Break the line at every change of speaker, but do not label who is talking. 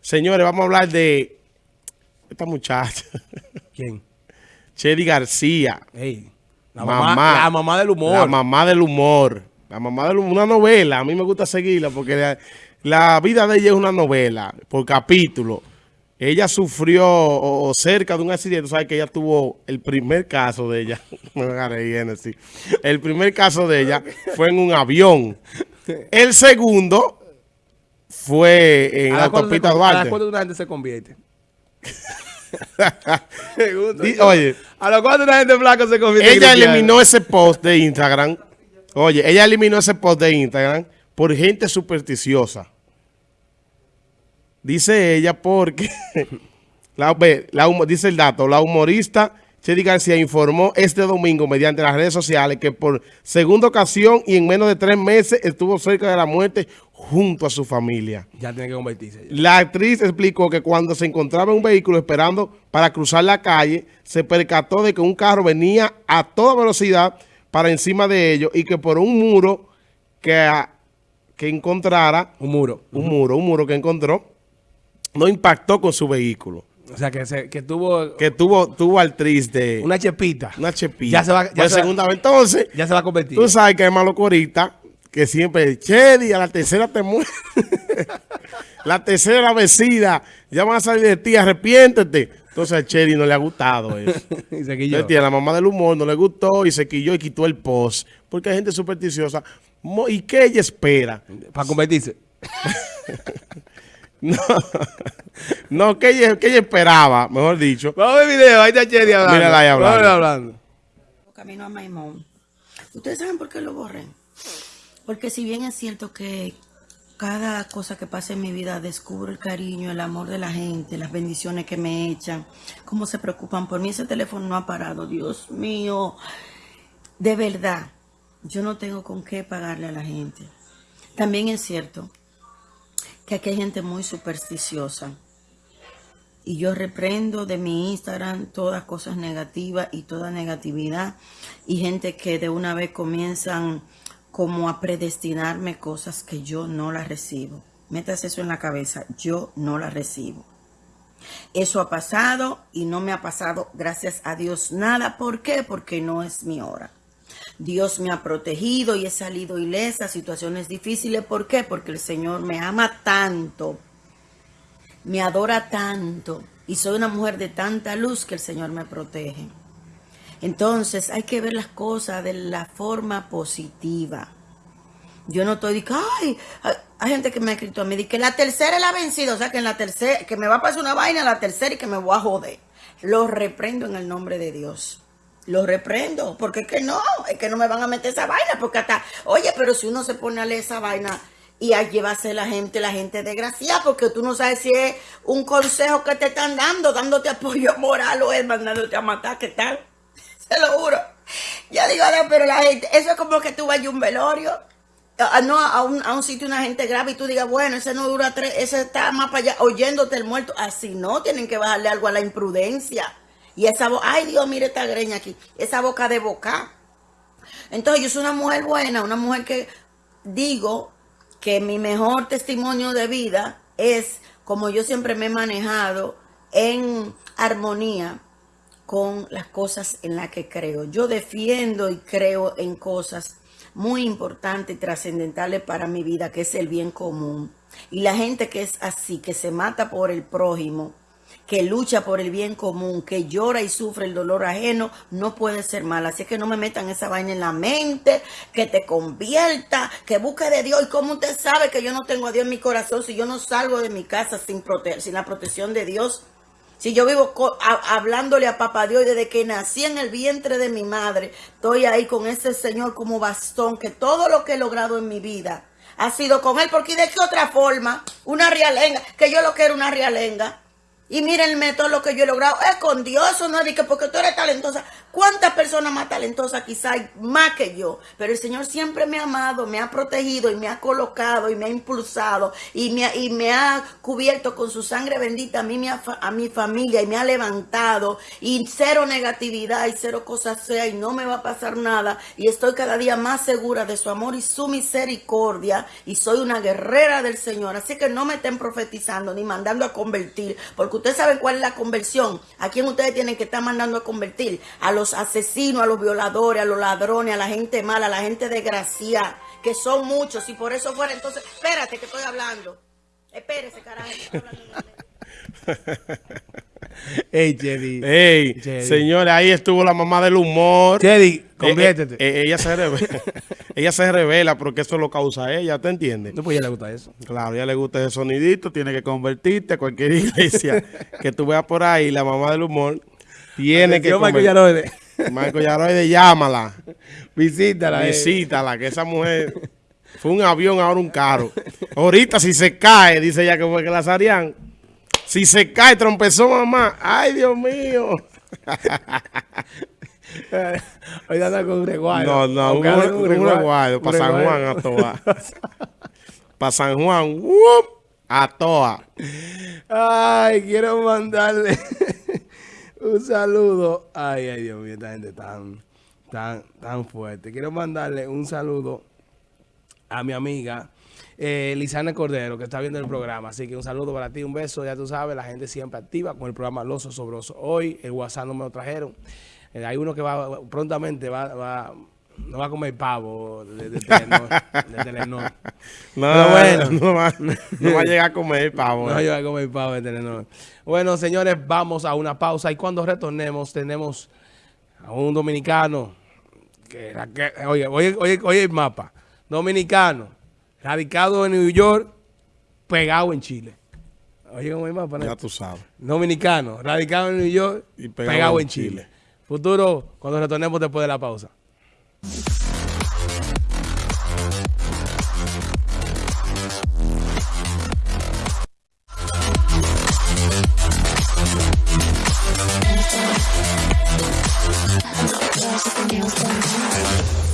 Señores, vamos a hablar de esta muchacha.
¿Quién?
Chedi García.
Ey, la,
Mamá.
mamá, la mamá del humor.
La mamá del humor. La mamá del humor. Una novela. A mí me gusta seguirla porque la, la vida de ella es una novela por capítulo. Ella sufrió o, o cerca de un accidente. ¿Sabes que ella tuvo el primer caso de ella? me voy a reír así. El primer caso de ella fue en un avión. El segundo fue en
¿A
la autopista
se- ¿A
Duarte.
cuánto una gente se convierte?
Oye,
¿A cuánto una gente blanca se convierte?
ella eliminó ese post de Instagram. Oye, ella eliminó ese post de Instagram por gente supersticiosa. Dice ella porque, la, la dice el dato, la humorista Chedi García informó este domingo mediante las redes sociales que por segunda ocasión y en menos de tres meses estuvo cerca de la muerte junto a su familia.
Ya tiene que convertirse.
La actriz explicó que cuando se encontraba en un vehículo esperando para cruzar la calle, se percató de que un carro venía a toda velocidad para encima de ellos y que por un muro que, que encontrara,
Un muro.
un muro, un muro que encontró, no impactó con su vehículo.
O sea, que, se, que tuvo
Que tuvo, tuvo al actriz de
una chepita.
una chepilla.
Ya se va- ya
Por
se va-
segunda vez. Entonces,
Ya se va a convertir.
Tú sabes que hay malo corita que siempre, Chedi, a la tercera te muere. la tercera la vecina, ya van a salir de ti, arrepiéntete. Entonces a Chedi no le ha gustado eso.
y se quilló.
La mamá del humor no le gustó y se quilló y quitó el post. Porque hay gente supersticiosa. ¿Y qué ella espera?
Para convertirse.
No, no ¿qué ella, qué ella esperaba, mejor dicho.
Vamos a ver el video. Ahí está Chedi hablando.
Mírala ahí hablando.
Vamos a ver hablando.
Camino a Maimón. ¿Ustedes saben por qué lo borré? Porque si bien es cierto que cada cosa que pasa en mi vida descubro el cariño, el amor de la gente, las bendiciones que me echan, cómo se preocupan por mí, ese teléfono no ha parado, Dios mío. De verdad, yo no tengo con qué pagarle a la gente. También es cierto que aquí hay gente muy supersticiosa. Y yo reprendo de mi Instagram todas cosas negativas y toda negatividad. Y gente que de una vez comienzan como a predestinarme cosas que yo no las recibo. Metas eso en la cabeza, yo no las recibo. Eso ha pasado y no me ha pasado, gracias a Dios, nada. ¿Por qué? Porque no es mi hora. Dios me ha protegido y he salido ilesa situaciones difíciles. ¿Por qué? Porque el Señor me ama tanto me adora tanto y soy una mujer de tanta luz que el Señor me protege. Entonces hay que ver las cosas de la forma positiva. Yo no estoy diciendo, ay, hay, gente que me ha escrito a mí, que la tercera es la vencida, o sea que en la tercera, que me va a pasar una vaina la tercera y que me voy a joder. Lo reprendo en el nombre de Dios. Lo reprendo, porque es que no, es que no me van a meter esa vaina, porque hasta, oye, pero si uno se pone a leer esa vaina y a llevarse la gente, la gente desgraciada, porque tú no sabes si es un consejo que te están dando, dándote apoyo moral o es mandándote a matar, ¿qué tal? Se lo juro. Ya digo, "Dios, pero la gente, eso es como que tú vayas a un velorio, no a un, a un sitio una gente grave y tú digas, bueno, ese no dura tres, ese está más para allá, oyéndote el muerto. Así no, tienen que bajarle algo a la imprudencia. Y esa voz, ay Dios, mire esta greña aquí, esa boca de boca. Entonces yo soy una mujer buena, una mujer que digo que mi mejor testimonio de vida es como yo siempre me he manejado en armonía con las cosas en las que creo. Yo defiendo y creo en cosas muy importantes y trascendentales para mi vida, que es el bien común. Y la gente que es así, que se mata por el prójimo, que lucha por el bien común, que llora y sufre el dolor ajeno, no puede ser mala. Así que no me metan esa vaina en la mente, que te convierta, que busque de Dios. ¿Y cómo usted sabe que yo no tengo a Dios en mi corazón si yo no salgo de mi casa sin, prote sin la protección de Dios? Si yo vivo hablándole a papá Dios desde que nací en el vientre de mi madre, estoy ahí con ese Señor como bastón, que todo lo que he logrado en mi vida ha sido con Él, porque de qué otra forma, una realenga, que yo lo quiero una realenga. Y mírenme todo lo que yo he logrado. Es con Dios, no es porque tú eres talentosa. ¿Cuántas personas más talentosas quizá hay más que yo? Pero el Señor siempre me ha amado, me ha protegido y me ha colocado y me ha impulsado y me, y me ha cubierto con su sangre bendita a mí, a mi familia y me ha levantado y cero negatividad y cero cosas sea y no me va a pasar nada y estoy cada día más segura de su amor y su misericordia y soy una guerrera del Señor. Así que no me estén profetizando ni mandando a convertir, porque ustedes saben cuál es la conversión. ¿A quién ustedes tienen que estar mandando a convertir? A los asesinos, a los violadores, a los ladrones, a la gente mala, a la gente desgraciada, que son muchos y por eso fuera entonces, espérate que estoy hablando. Espérese, carajo.
Ey, Chedi.
Ey,
Chedi.
señores, ahí estuvo la mamá del humor.
Chedi,
Eh,
conviértete.
eh, eh, ella se revela, ella se revela porque eso lo causa ella, ¿te entiendes?
no, pues ya le gusta eso.
Claro, a ella le gusta ese sonidito, tiene que convertirte a cualquier iglesia que tú veas por ahí, la mamá del humor tiene que
Michael
convertirte.
Yaroide.
Marco Yaroide, llámala,
Visítala. eh.
visítala, que esa mujer fue un avión, ahora un carro. Ahorita si se cae, dice ella que fue que la Sarian, si se cae, trompezó mamá, ay Dios mío.
Hoy anda con un reguayo.
No, no, un,
con
un reguardo, para San Juan a toa. Para San Juan, ¡wup! a toa.
Ay, quiero mandarle un saludo. Ay, ay, Dios mío, esta gente tan, tan, tan fuerte. Quiero mandarle un saludo a mi amiga eh, Lisana Cordero, que está viendo el programa. Así que un saludo para ti, un beso. Ya tú sabes, la gente siempre activa con el programa Los Osobrosos. Hoy el WhatsApp no me lo trajeron. Eh, hay uno que va prontamente va, va, no va a comer pavo de, de Telenor. de Telenor.
No,
Pero bueno.
no, va, no va a llegar a comer pavo.
No,
eh.
yo voy a comer pavo de Telenor. Bueno, señores, vamos a una pausa y cuando retornemos tenemos a un dominicano que, que- oye, oye, oye, oye el mapa. Dominicano, radicado en New York, pegado en Chile. Oye, como el mapa.
Ya tú sabes.
Dominicano, radicado en New York,
Y
pegado,
pegado
en
en
Chile.
Chile.
Futuro, cuando retornemos después de la pausa. Thank you.